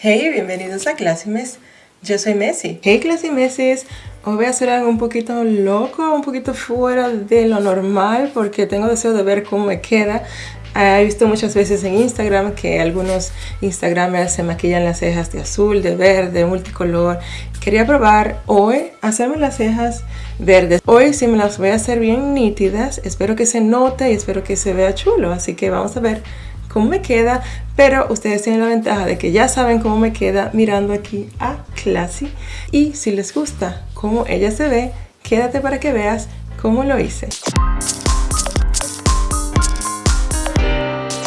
Hey, bienvenidos a Mes. Yo soy Messi. Hey Mesis. hoy voy a hacer algo un poquito loco, un poquito fuera de lo normal porque tengo deseo de ver cómo me queda. He visto muchas veces en Instagram que algunos Instagramers se maquillan las cejas de azul, de verde, multicolor. Quería probar hoy hacerme las cejas verdes. Hoy sí me las voy a hacer bien nítidas. Espero que se note y espero que se vea chulo. Así que vamos a ver cómo me queda, pero ustedes tienen la ventaja de que ya saben cómo me queda mirando aquí a Classy. Y si les gusta cómo ella se ve, quédate para que veas cómo lo hice.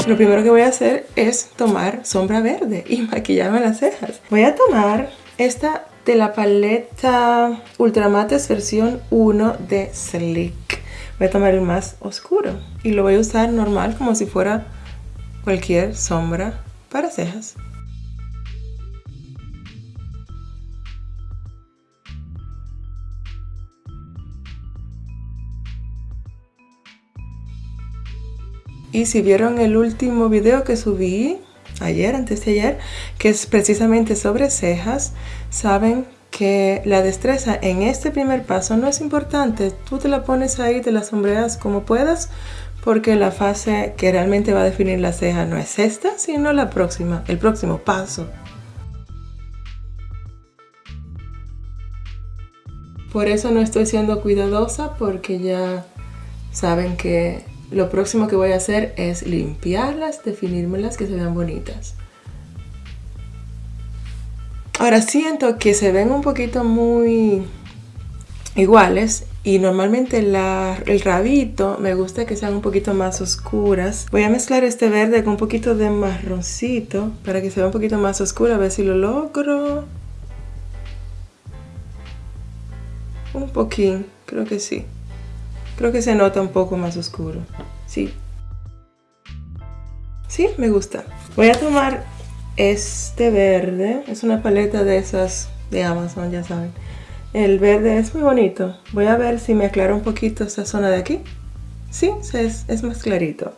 Lo primero que voy a hacer es tomar sombra verde y maquillarme las cejas. Voy a tomar esta de la paleta Ultramates versión 1 de Slick. Voy a tomar el más oscuro y lo voy a usar normal como si fuera cualquier sombra para cejas. Y si vieron el último video que subí ayer, antes de ayer, que es precisamente sobre cejas, saben que la destreza en este primer paso no es importante. Tú te la pones ahí, te la sombreas como puedas, porque la fase que realmente va a definir la ceja no es esta, sino la próxima, el próximo paso. Por eso no estoy siendo cuidadosa porque ya saben que lo próximo que voy a hacer es limpiarlas, definírmelas que se vean bonitas. Ahora siento que se ven un poquito muy iguales y normalmente el rabito me gusta que sean un poquito más oscuras. Voy a mezclar este verde con un poquito de marroncito para que se vea un poquito más oscura, a ver si lo logro. Un poquín, creo que sí. Creo que se nota un poco más oscuro. Sí. Sí, me gusta. Voy a tomar este verde. Es una paleta de esas de Amazon, ya saben. El verde es muy bonito. Voy a ver si me aclara un poquito esta zona de aquí. Sí, es, es más clarito.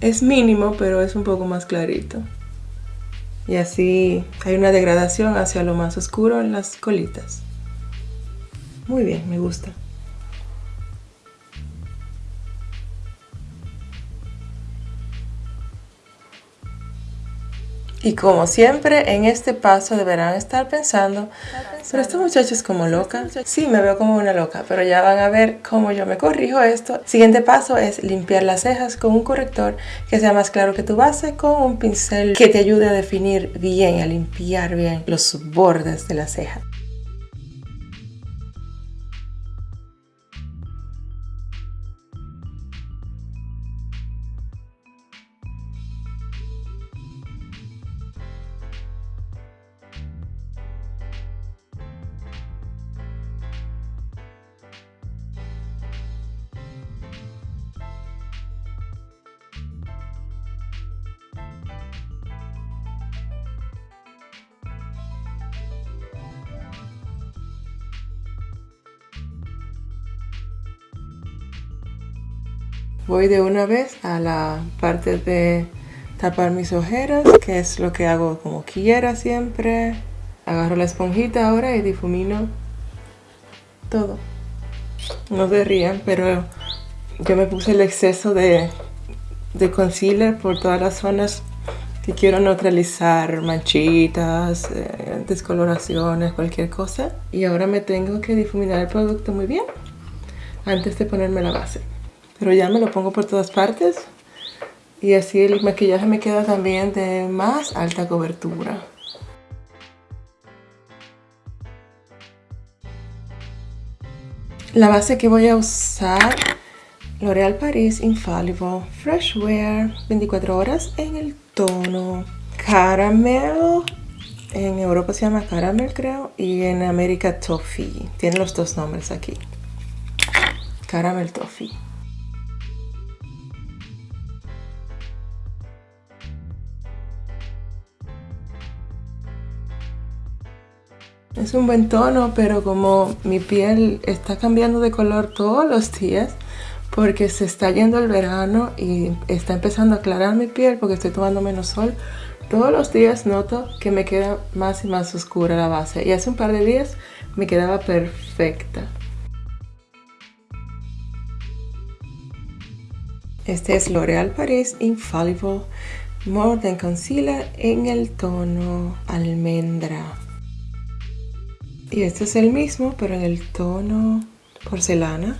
Es mínimo, pero es un poco más clarito. Y así hay una degradación hacia lo más oscuro en las colitas. Muy bien, me gusta. Y como siempre, en este paso deberán estar pensando, pero esta muchacha es como loca. Sí, me veo como una loca, pero ya van a ver cómo yo me corrijo esto. Siguiente paso es limpiar las cejas con un corrector que sea más claro que tu base con un pincel que te ayude a definir bien, a limpiar bien los bordes de la ceja. Voy de una vez a la parte de tapar mis ojeras, que es lo que hago como quiera siempre. Agarro la esponjita ahora y difumino todo. No se rían, pero yo me puse el exceso de, de concealer por todas las zonas que quiero neutralizar, manchitas, eh, descoloraciones, cualquier cosa. Y ahora me tengo que difuminar el producto muy bien antes de ponerme la base pero ya me lo pongo por todas partes y así el maquillaje me queda también de más alta cobertura. La base que voy a usar, L'Oréal Paris Infallible Fresh Wear 24 horas en el tono Caramel. En Europa se llama Caramel creo y en América Toffee. Tiene los dos nombres aquí. Caramel Toffee. Es un buen tono, pero como mi piel está cambiando de color todos los días, porque se está yendo el verano y está empezando a aclarar mi piel porque estoy tomando menos sol. Todos los días noto que me queda más y más oscura la base y hace un par de días me quedaba perfecta. Este es L'Oreal Paris Infallible More Than Concealer en el tono almendra. Y este es el mismo, pero en el tono porcelana.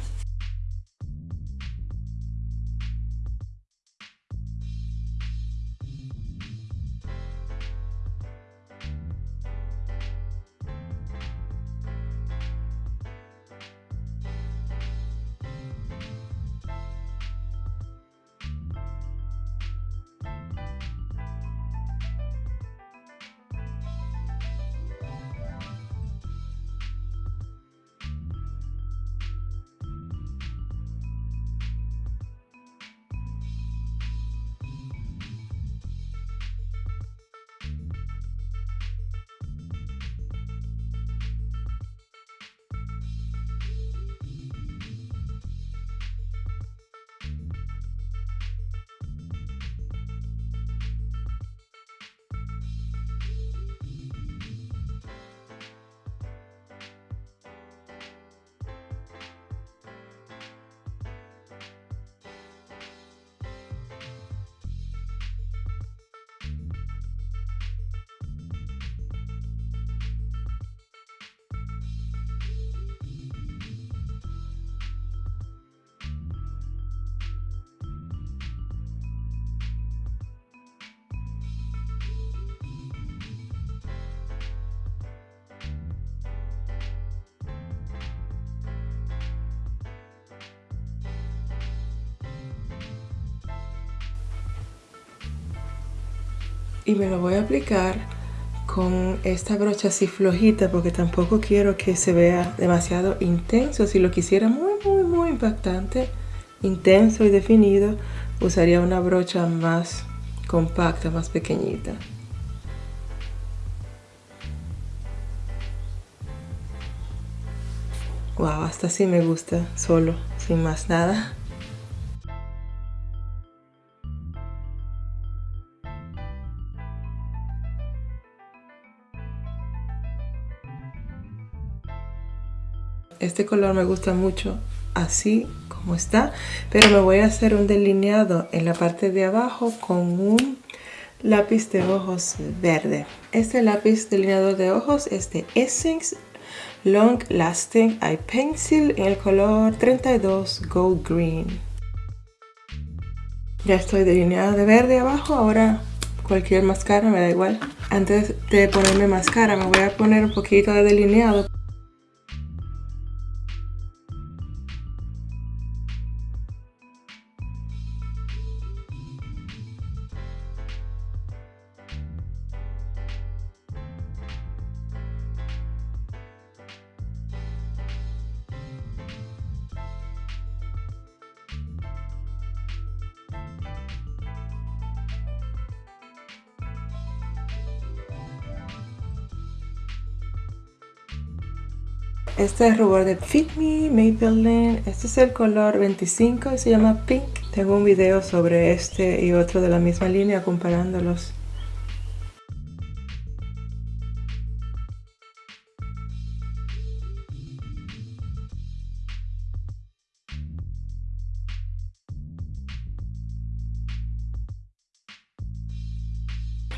Y me lo voy a aplicar con esta brocha así flojita porque tampoco quiero que se vea demasiado intenso. Si lo quisiera muy, muy, muy impactante, intenso y definido, usaría una brocha más compacta, más pequeñita. Wow, hasta así me gusta, solo, sin más nada. Este color me gusta mucho así como está pero me voy a hacer un delineado en la parte de abajo con un lápiz de ojos verde. Este lápiz delineador de ojos es de Essence Long Lasting Eye Pencil en el color 32 Gold Green. Ya estoy delineada de verde abajo ahora cualquier máscara me da igual. Antes de ponerme máscara me voy a poner un poquito de delineado Este es rubor de Fit Me Maybelline. Este es el color 25 y se llama Pink. Tengo un video sobre este y otro de la misma línea comparándolos.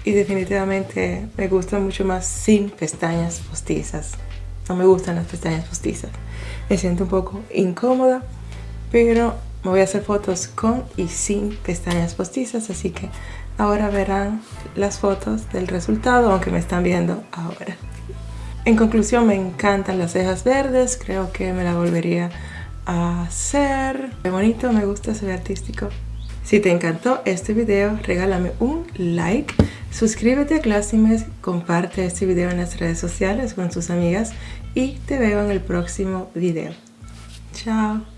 Y definitivamente me gusta mucho más sin pestañas postizas. No me gustan las pestañas postizas. Me siento un poco incómoda, pero me voy a hacer fotos con y sin pestañas postizas, así que ahora verán las fotos del resultado, aunque me están viendo ahora. En conclusión, me encantan las cejas verdes, creo que me la volvería a hacer. Qué bonito, me gusta, se artístico. Si te encantó este video, regálame un like Suscríbete a Classimes, comparte este video en las redes sociales con tus amigas y te veo en el próximo video. Chao.